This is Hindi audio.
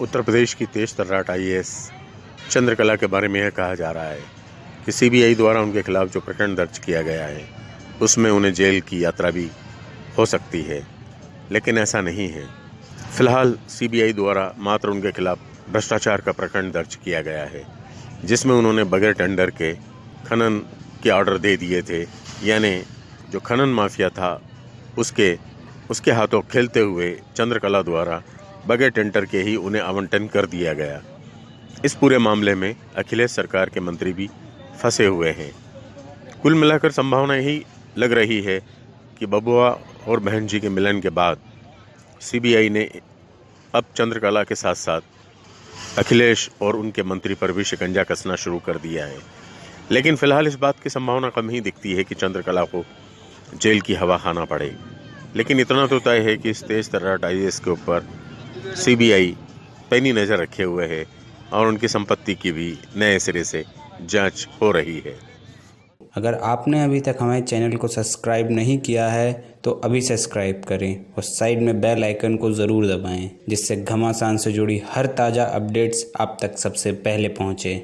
उत्तर प्रदेश की तेज तर्राट आई चंद्रकला के बारे में यह कहा जा रहा है कि सीबीआई द्वारा उनके खिलाफ जो प्रकरण दर्ज किया गया है, उसमें उन्हें जेल की यात्रा भी हो सकती है, लेकिन ऐसा नहीं है। फ़िलहाल सीबीआई द्वारा मात्र उनके खिलाफ भ्रष्टाचार का प्रकरण दर्ज किया गया है, जिसमें उन्होंने बगैर टेंडर के खनन के ऑर्डर दे दिए थे, यानी जो खनन माफिया था, उसके उसके हाथों खेलते हुए चंद्रकला द्वारा बगैर टेंडर के ही उन्हें आवंटन कर दिया गया। इस पूरे मामले में अखिलेश सरकार के मंत्री भी फंसे हुए हैं। कुल मिलाकर संभावना यही लग रही है कि बबुआ और बहन जी के मिलन के बाद सीबीआई ने अब चंद्रकला के साथ साथ अखिलेश और उनके मंत्री पर भी शिकंजा कसना शुरू कर दिया है। लेकिन फ़िलहाल इस बात की संभावना कम ही दिखती है कि चंद्रकला को जेल की हवा खाना पड़े। लेकिन इतना तो तय है कि इस तेज तर्राट आई के ऊपर सीबीआई पैनी नज़र रखे हुए है और उनकी संपत्ति की भी नए सिरे से जाँच हो रही है। अगर आपने अभी तक हमारे चैनल को सब्सक्राइब नहीं किया है तो अभी सब्सक्राइब करें और साइड में बेल आइकन को ज़रूर दबाएँ, जिससे घमासान से जुड़ी हर ताज़ा अपडेट्स आप तक सबसे पहले पहुँचे।